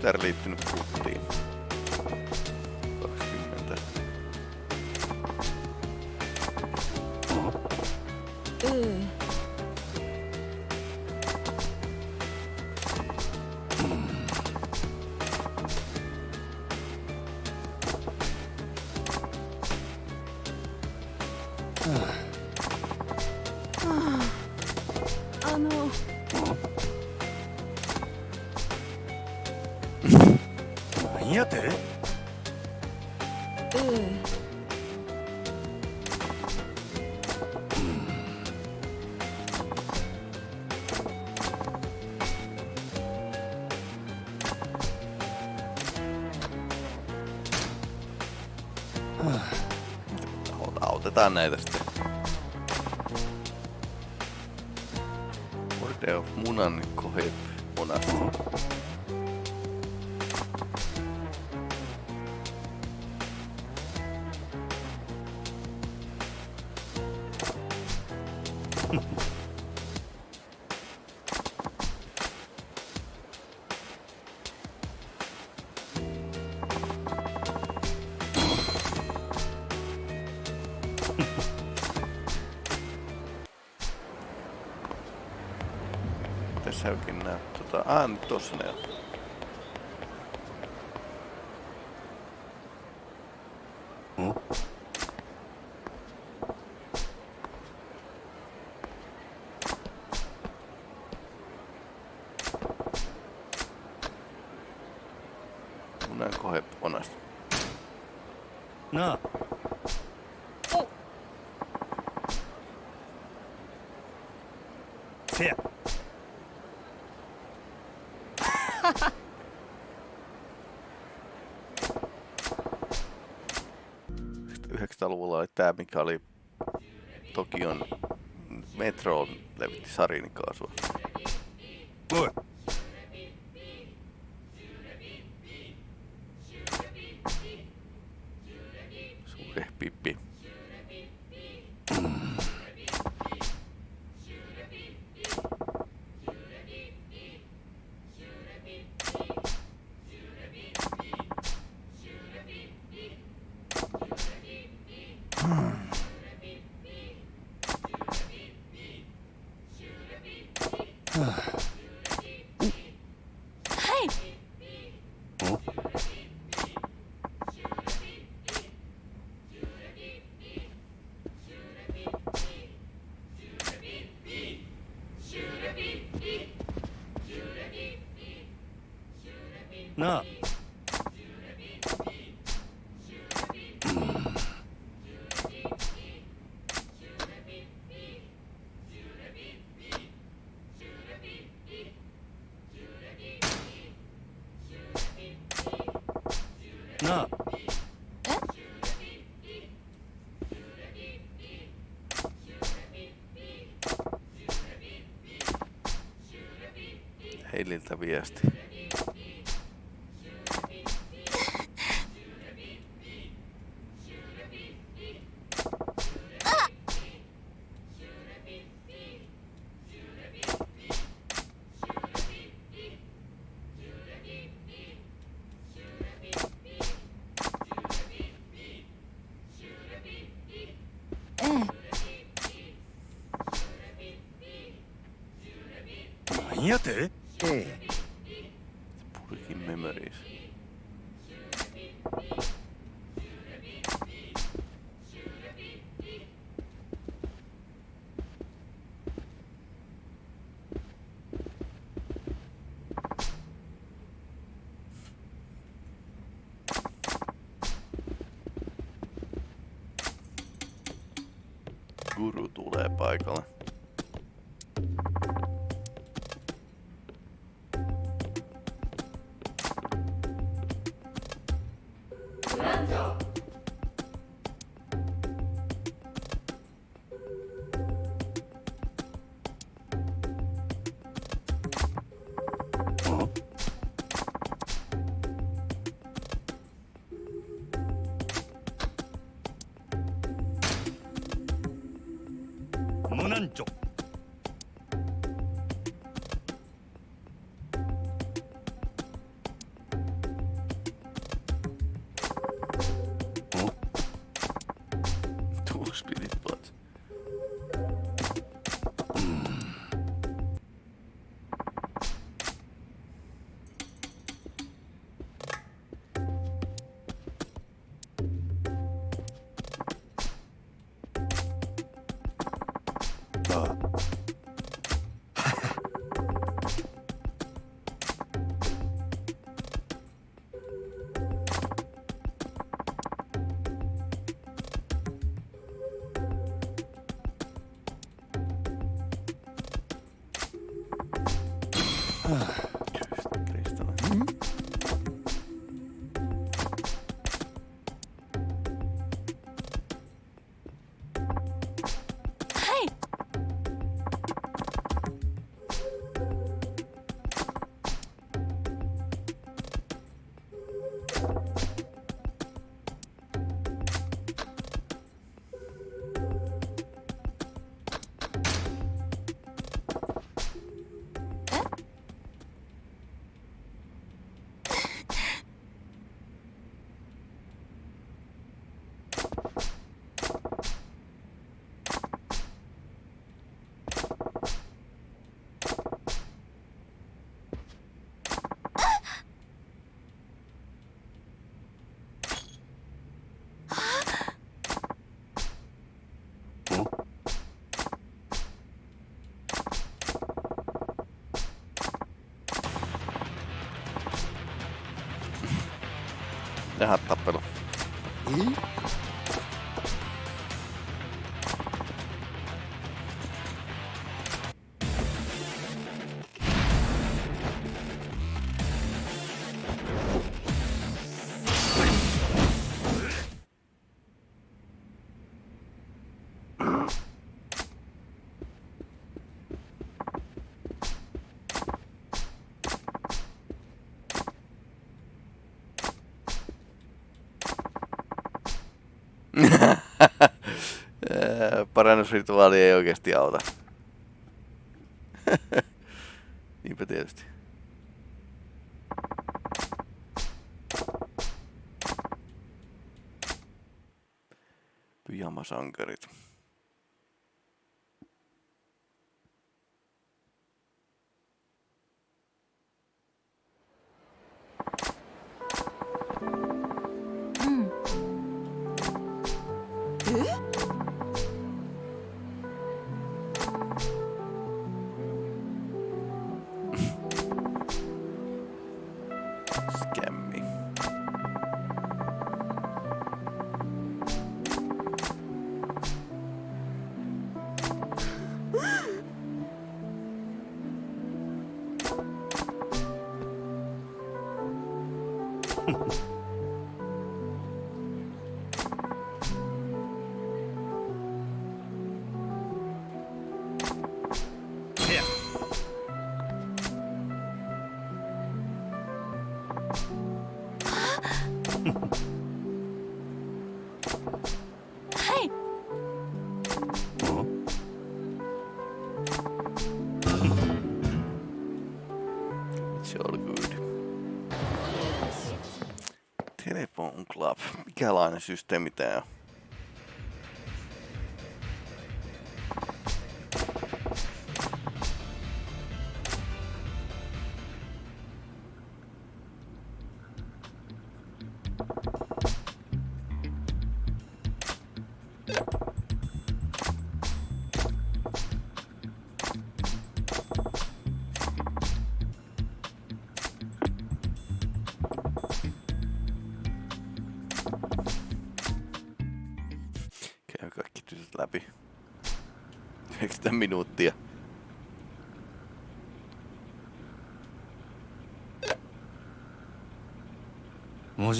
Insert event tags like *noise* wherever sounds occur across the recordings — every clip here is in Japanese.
tytär liittynyt kulttiin. Sunday the Antosner 90-luvulla oli tää, mikä oli Tokion metroon levitti sarinikaasua. おなあ「Heililtä viesti. "なんやてえ Purikin memories. Guru tulee paikalle. Jaha, tappelu. Ää, Parannusrituaali ei oikeasti auta. *laughs* Niinpä tietysti. Pyjamasankarit. Club. Mikälainen systeemi tää on?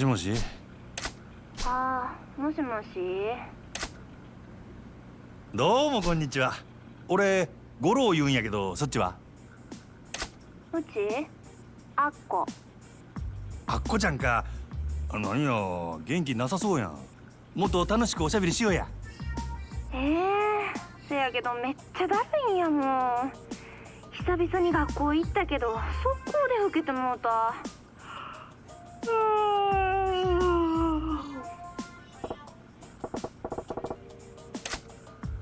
しもし？あーもしもし？どうもこんにちは。俺五郎言うんやけどそっちは？うち？あっこ。あっこちゃんか。あ何よ元気なさそうやん。もっと楽しくおしゃべりしようや。えー、せやけどめっちゃだるいんやもん久々に学校行ったけど速攻で受けてもうた。うー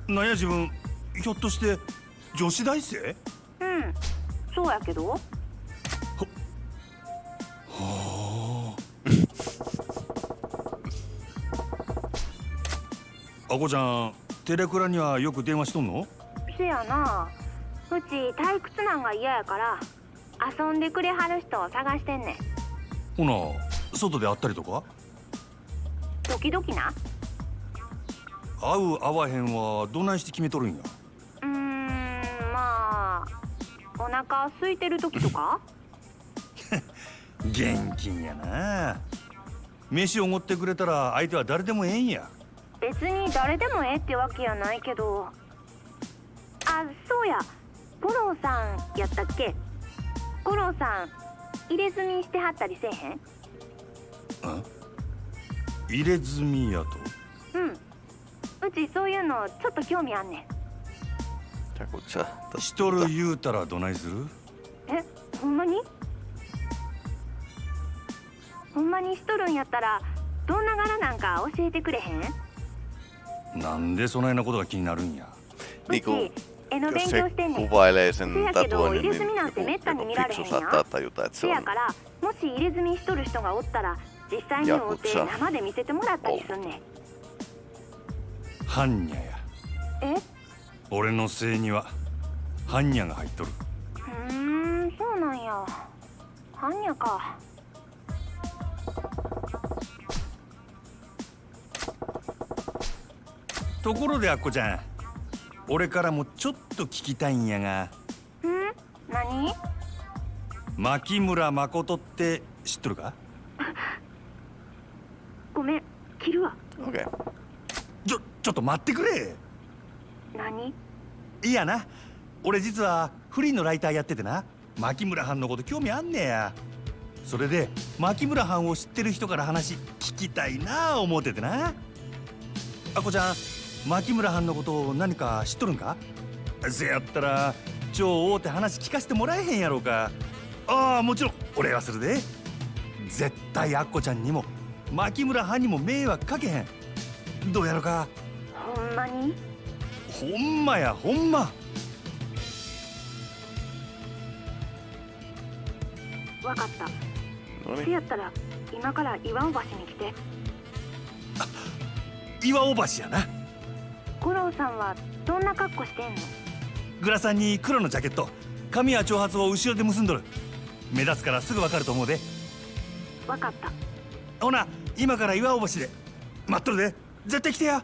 なんや自分。ひょっとして女子大生？うん。そうやけど。あ。こちゃんテレクラにはよく電話しとんの？せやな。うち退屈なんが嫌やから遊んでくれはる人を探してんねん。ほな外で会ったりとか？時々な会う会わへんはどないして決めとるんや？うーんまあお腹空いてる時とか？*laughs* 現金やな。飯おごってくれたら相手は誰でもええんや。別に誰でもええってわけやないけど。あそうや。五郎さんやったっけ？五郎さん入れ墨してはったりせえへん？入れ墨やとちそういうのちょっと興味あんねん。Joku sä しとる言うたらどないする？えほんまに？ほんまにしとるんやったらどんな柄なんか教えてくれへん？なんでそないなことが気になるんや？うち絵の勉強してんねん。kuvailee sen Se jälkeen tuo tatuoinnin, niin ilmeisesti minä joku, olen mettäni joku mirare fiksu heinää. saattaa tajuta, että se せやからもし入れ墨しとる人がおったら実際に会うて生で見せてもらったりすんねん般若や。え？俺の姓には般若が入っとる。うーんそうなんや。般若か。ところであっこちゃん俺からもちょっと聞きたいんやがん？何？牧村誠って知っとるか？*laughs* ごめん切るわ。Okei. ちょっと待ってくれ。何？いやな。俺実はフリーのライターやっててな。牧村藩のこと興味あんねや。それで牧村藩を知ってる人から話聞きたいなあ思っててな。あこちゃん牧村藩のことを何か知っとるんか？せやったら超大手話聞かせてもらえへんやろうか。ああもちろん俺はするで。絶対あっこちゃんにも牧村藩にも迷惑かけへん。どうやろか？ほんまに？ほんまやほんま。わかった。せ.やったら今から岩尾橋に来て。岩尾橋やな。五郎さんはどんな格好してんの？グラサンに黒のジャケット髪は長髪を後ろで結んどる。目立つからすぐわかると思うで。わかった。ほな今から岩尾橋で待っとるで。絶対来てや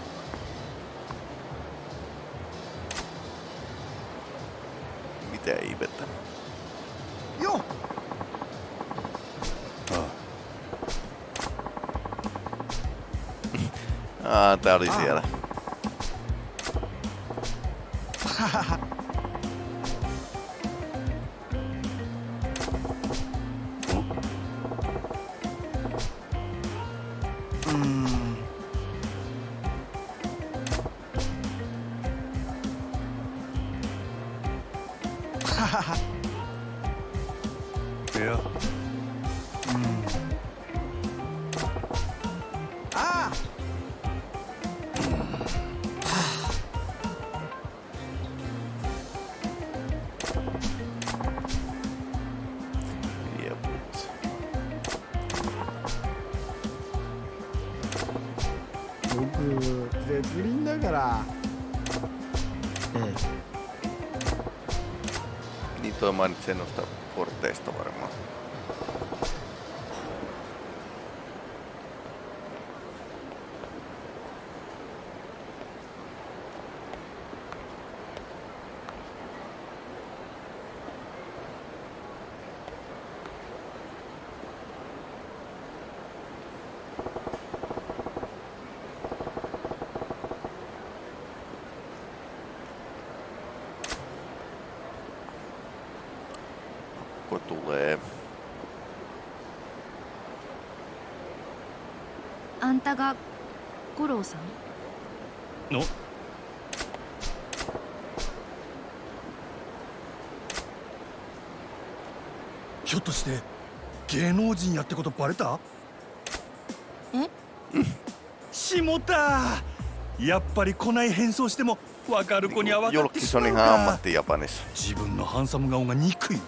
mitään ihmettä. Joo. Oh. *laughs* Ah, tää oli ah. siellä. *laughs* 絶倫だから。Niin toi mainitsi noista korteista varmaan. tulee. あんたが五郎さん？の？ひょっとして芸能人やってことバレた？え？しもたやっぱり来ない変装しても分かる子には分かってしまうか.自分のハンサム顔が憎いわ。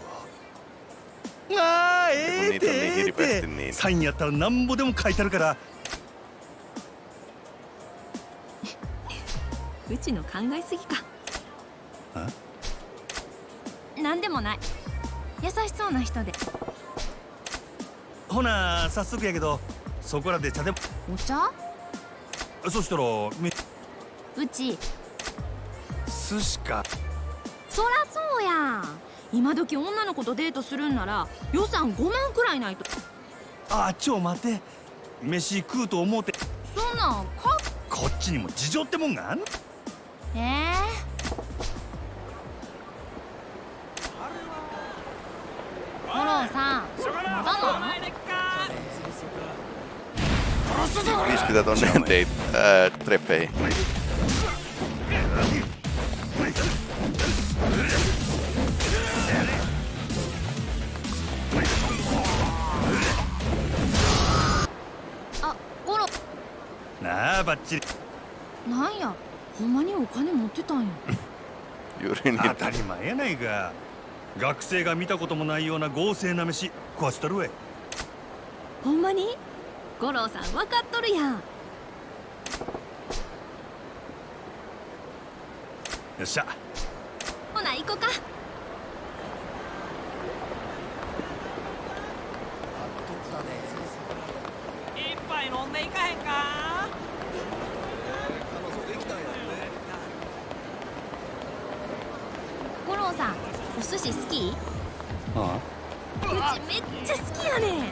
あーええートにええっ hirveästi て.サインやったらなんぼでも書いてあるからうちの考えすぎか。なんでもない。優しそうな人で。ほな早速やけどそこらで茶でも。お茶？そしたらめうち。寿司か。そらそうやん。今時女の子とデートするんなら予算5万くらいないと。あちょ待て。飯食うと思うて。そんなんか？こっちにも事情ってもんがあんのええ五郎さんまだなの tonne date, ää, treffeihin. あ五郎なあバッチリなんやほんまにお金持ってたんや。当.たり前やないか。学生が見たこともないような豪勢な飯食わせたるわい。ほんまに？五郎さん分かっとるやん。よっしゃ。ほな行こか一杯飲んでいかへんか五郎さんお寿司好きあうちめっちゃ好きやねん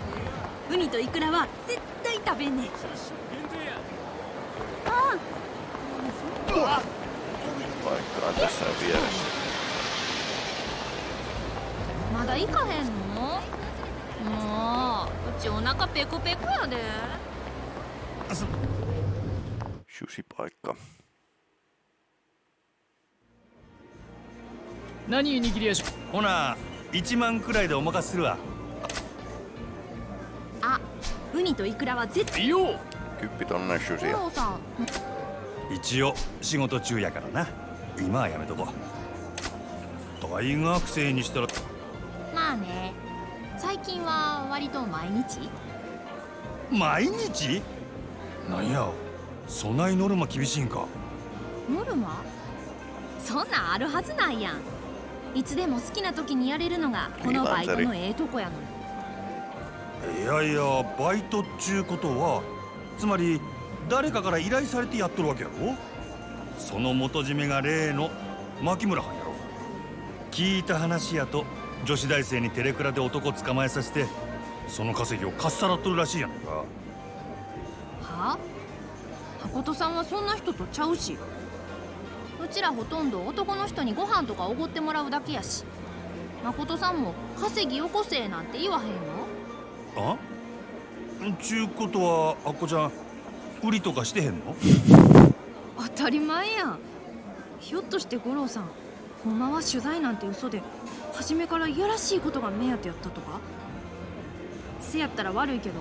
ウニとイクラは絶対食べんねん Paikka on tässä vieressä. まだ行かへんの？もううちお腹ペコペコやで。Sushi-paikka. 何握りやしほな1万くらいでお任せするわ。あウニとイクラは絶対。いいよ Kyppi tonne 五 susia. 郎さん。一応仕事中やからな。今はやめとこう。大学生にしたら。まあね。最近は割と毎日？毎日？なんや？そないノルマ厳しいんか。ノルマそんなんあるはずないやん。いつでも好きな時にやれるのがこのバイトのええとこやのにいやいやバイトっちゅうことはつまり誰かから依頼されてやっとるわけやろ？その元締めが例の牧村はんやろ。聞いた話やと女子大生にテレクラで男捕まえさせてその稼ぎをかっさらっとるらしいやないか。は？あ誠さんはそんな人とちゃうし。うちらほとんど男の人にご飯とかおごってもらうだけやし。誠さんも稼ぎよこせなんて言わへんよあ？ちゅうことはあっこちゃん売りとかしてへんの？当たり前やん。ひょっとして五郎さんほんまは取材なんて嘘で初めからいやらしいことが目当てやったとか？せやったら悪いけど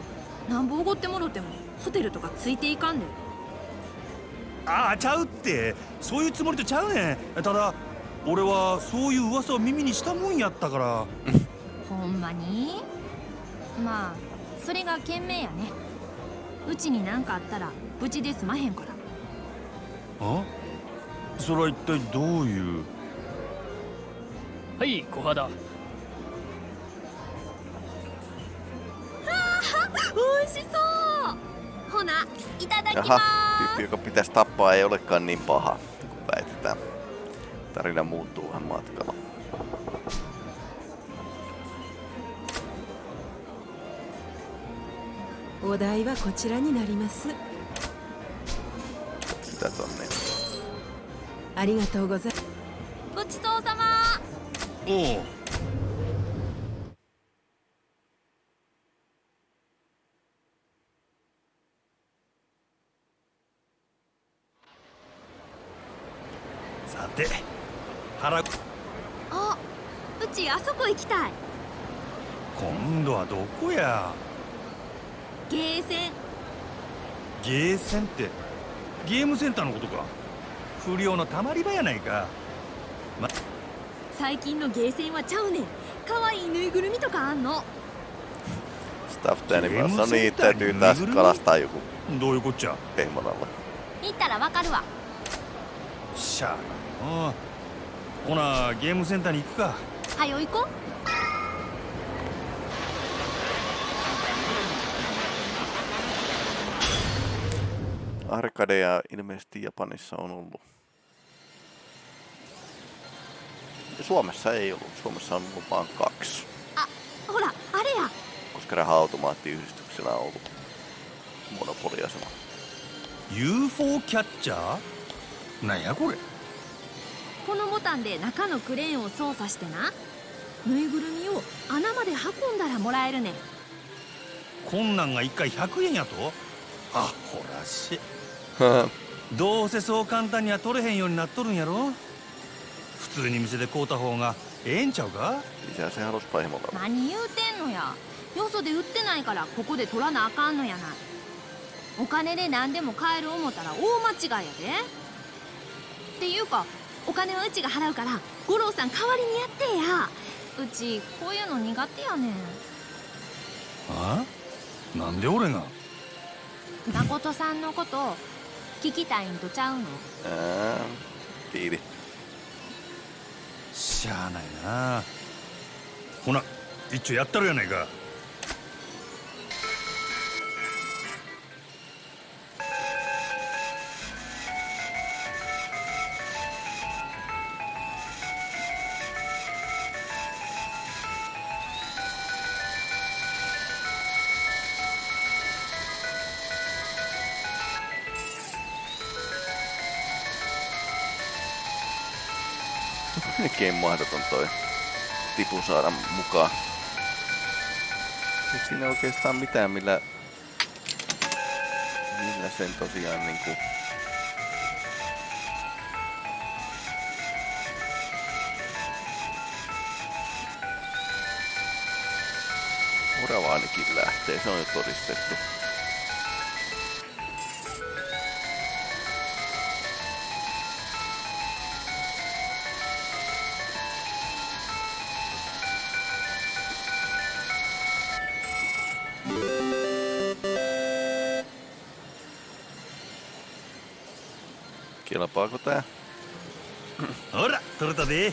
なんぼおごってもろてもホテルとかついていかんで。ああちゃうって。そういうつもりとちゃうねん。ただ俺はそういう噂を耳にしたもんやったから。*laughs* ほんまに？まあそれが賢明やねうちに何かあったらうちで済まへんからあそれは一体どういうはい小肌美味しそうほないただきま Jaha, ー tyyppi, joka pitäisi tappaa, ei olekaan niin paha, kun väitetään. Tarina muuttuu vähän matkalla. お題はこちらになります。だとね。ありがとうございます。ごちそうさま。おおさて腹あうちあそこ行きたい。今度はどこや？ゲーセンって。ゲームセンターのことか。不良のたまり場やないか。最近のゲーセンはちゃうねん。可愛いぬいぐるみとかあんの。Stuffed Animals. No niin, täytyy taas kalastaa joku どういうこっちゃ？pehmonalla. 行ったらわかるわ。しゃあなうんほなゲームセンターに行くか。はよ行こ Arcadeja ilmeisesti Japanissa on ollut. Suomessa ei ollut. Suomessa on ollut vain kaksi, うほらあれや koska raha-automaattiyhdistyksellä on ollut monopoliasema. UFO キャッチャーなんやこれこのボタンで中のクレーンを操作してなぬいぐるみを穴まで運んだらもらえるねんこんなんが1回100円やとあほらしいどうせそう簡単には取れへんようになっとるんやろ？普通に店で買うた方がええんちゃうか？何言うてんのや？よそで売ってないからここで取らなあかんのやな。いお金で何でも買える思ったら大間違いやで。っていうかお金はうちが払うから五郎さん代わりにやってや。うちこういうの苦手やねん。あ？なんで俺が？誠さんのこと聞きたいんとちゃうの？Ää, Tiili. しゃあないな。ほな一応やったるやないか Melkein mahdoton toi tipu saada mukaan. Ei siinä oikeastaan mitään, millä, millä sen tosiaan niinku... Orava ainakin lähtee, se on jo todistettu. Kelpaako tää? ほら取れたで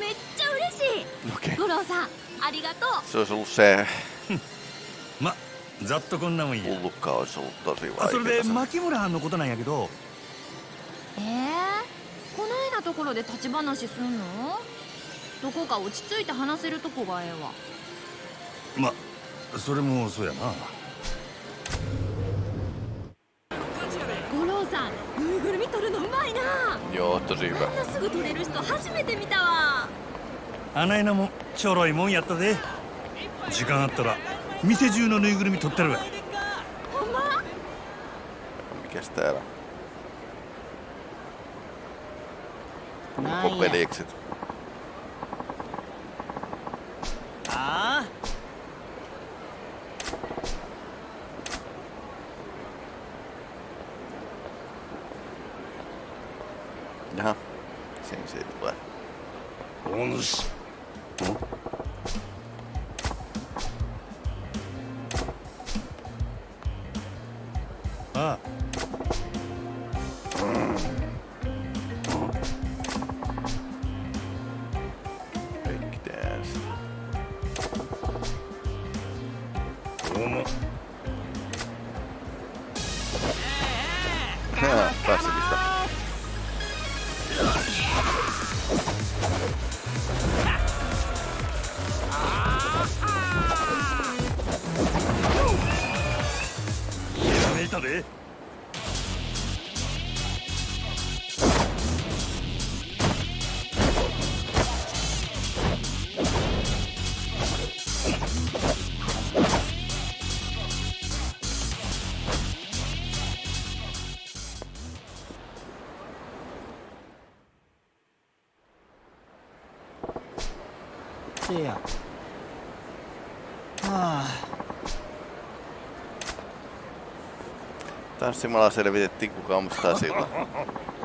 めっちゃ嬉しい郎さんありがとう Se olisi ollut se. まざっとこんなもんや hullukka olisi ollut tosi あそれで vaikeaa. 牧村藩のことなんやけどえー、こないなところで立ち話すんのどこか落ち着いて話せるとこがええわまそれもそうやな Joo, tosi こ hyvä. んなすぐ取れる人初めて見たわあないなもちょろいもんやったで時間あったら店中のぬいぐるみ取ってるわほんま？Mikäs täällä? Näin. Popelikset. あ Tanssimalla selvitettiin kuka omistaa sillä. *laughs*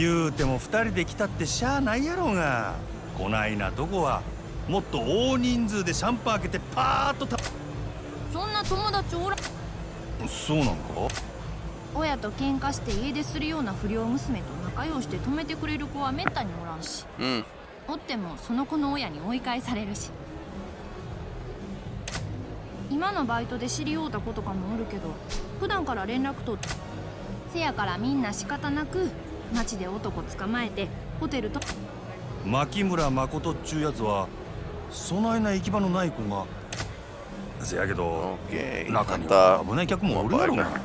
言うても二人で来たってしゃあないやろうが。こないなとこはもっと大人数でシャンパン開けてパーッとたそんな友達おらそうなんか？親と喧嘩して家出するような不良娘と仲良して止めてくれる子はめったにおらんし。うん。おってもその子の親に追い返されるし。今のバイトで知り合うた子とかもおるけど普段から連絡取ってせやからみんな仕方なく街で男捕まえてホテルと牧村誠っちゅうやつはそないな行き場のない子がせやけど.中には危ない客もおるやろうが paikan.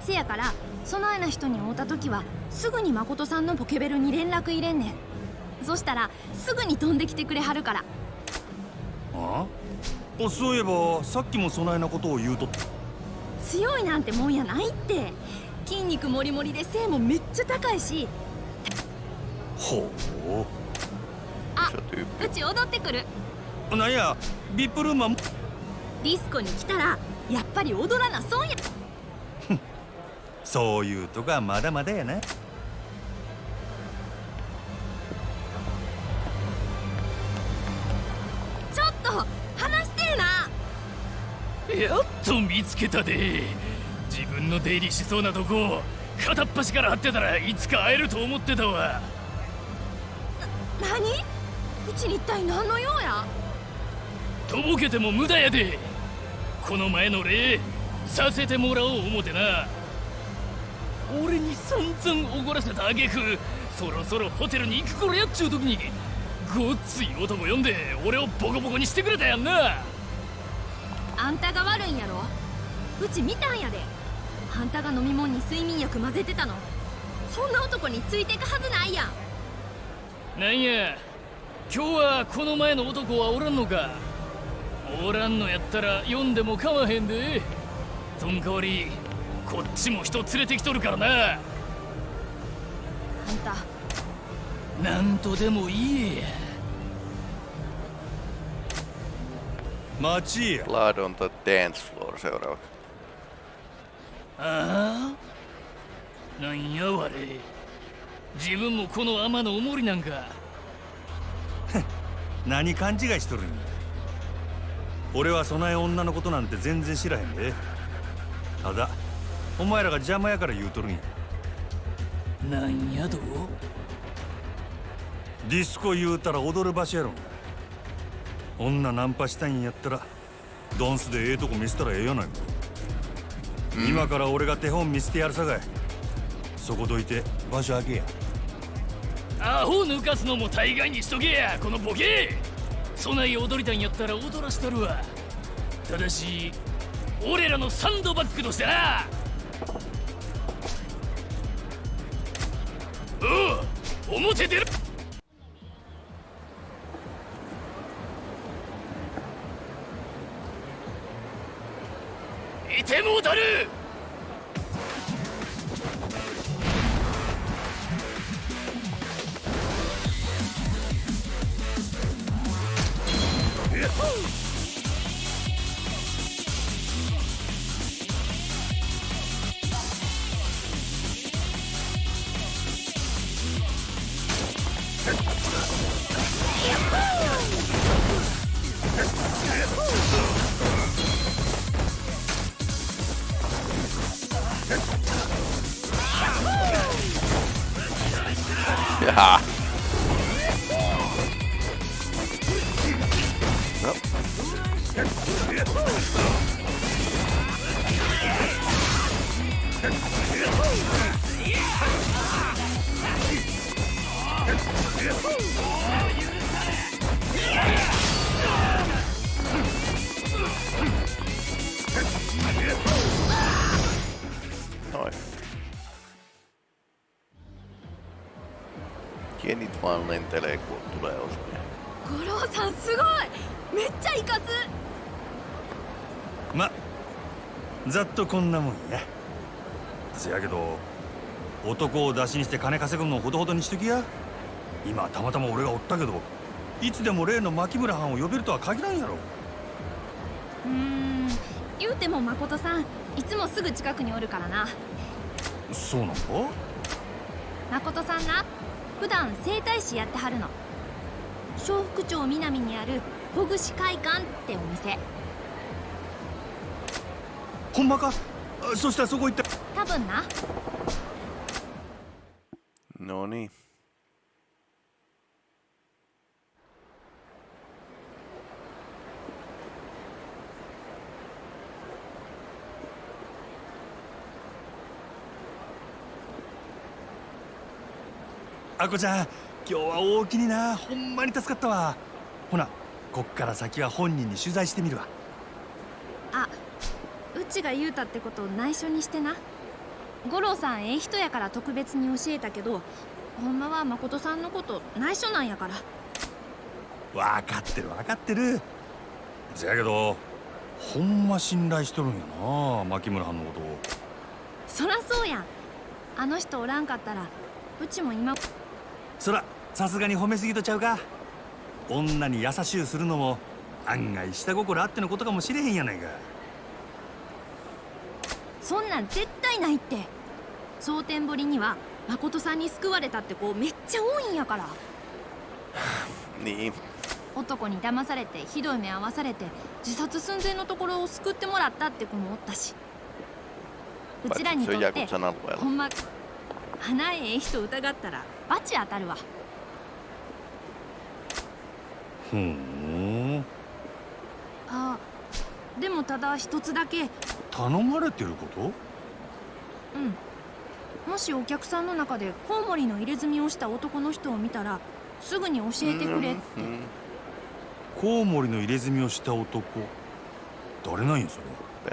せやからそないな人に会うた時はすぐに誠さんのポケベルに連絡入れんねん。そしたらすぐに飛んできてくれはるから。ああ？そういえばさっきもそないなことを言うとっ強いなんてもんやないって筋肉もりもりで背もめっちゃ高いし。ほ Se tyyppi. う。ち踊ってくる。うなんやビップルームはディスコに来たらやっぱり踊らな損や。*laughs* そういうとこはまだまだやな。ちょっと話してえな。やっと見つけたで。自分の出入りしそうなとこ片っ端から張ってたらいつか会えると思ってたわ。何？うちに一体何の用や？とぼけても無駄やで。この前の礼させてもらおう思てな。俺に散々おごらせたあげくそろそろホテルに行く頃やっちゅう時にごっつい男呼んで俺をボコボコにしてくれたやんな。あんたが悪いんやろ？うち見たんやであんたが飲み物に睡眠薬混ぜてたの。そんな男についてくはずないやん。なんや。今日はこの前の男はおらんのか。おらんのやったら読んでもかまへんで。そん代わりこっちも人連れてきとるからな。あんた。なんとでも言え。や待ちや Blood on the dance floor seuraavaksi. ああ？なんやわれ？自分もこの天のおもりなんか。*laughs* 何勘違いしとるんや？俺はそない女のことなんて全然知らへんで。ただお前らが邪魔やから言うとるんや。なんやとディスコ言うたら踊る場所やろ。女ナンパしたいんやったらダンスでええとこ見せたらええやないか、今から俺が手本見せてやるさかい。そこどいて場所開けや。アホ抜かすのも大概にしとけやこのボケ。そない踊りたいんやったら踊らしたるわ。ただし俺らのサンドバッグとしてな。おう表出る見てもうた Genit vaan lentelee, kun tulee osuja. 五郎さんすごいめっちゃイカすまざっとこんなもんやせやけど男を出しにして金稼ぐのほどほどにしときや今たまたま俺がおったけどいつでも例の牧村藩を呼べるとは限らんやろうーん言うても誠さんいつもすぐ近くにおるからなそうなんか誠さんな普段整体師やってはるの。笑福町南にあるほぐし会館ってお店。ほんまか？あそしたらそこ行った多分な No niin.「あこちゃん今日は大きにな。ほんまに助かったわ。ほなこっから先は本人に取材してみるわ。あうちが言うたってこと内緒にしてな。五郎さんええ人やから特別に教えたけどほんまは誠さんのこと内緒なんやから。分かってる分かってる。せやけどほんま信頼しとるんやな牧村藩のことを。そらそうやん。あの人おらんかったらうちも今そらさすがに褒めすぎとちゃうか。女に優しゅうするのも案外下心あってのことかもしれへんやないか。そんなん絶対ないって。蒼天堀には誠さんに救われたって子めっちゃ多いんやから。*laughs* Niin. 男に騙されてひどい目合わされて自殺寸前のところを救ってもらったって子もおったし。うちらにとって.ほんま花ええ人疑ったらバチ当たるわ。ふん。あでもただ一つだけ。頼まれてること？うん。もしお客さんの中でコウモリの入れ墨をした男の人を見たらすぐに教えてくれって。Mm. コウモリの入れ墨をした男。誰なんやそれ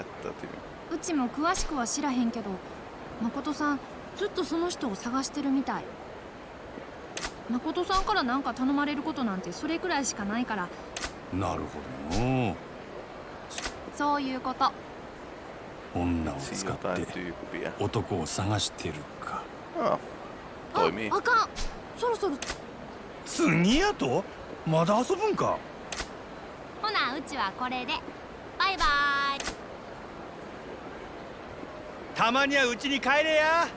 ？Pettäytyy. うちも詳しくは知らへんけど誠さんずっとその人を探してるみたい誠さんから何か頼まれることなんてそれくらいしかないから。なるほどのそういうこと。女を使って.男を探してるか。Ah, あ toimii. あかん。そろそろ。次やとまだ遊ぶんか？ほなうちはこれで。バイバイ。たまにはうちに帰れや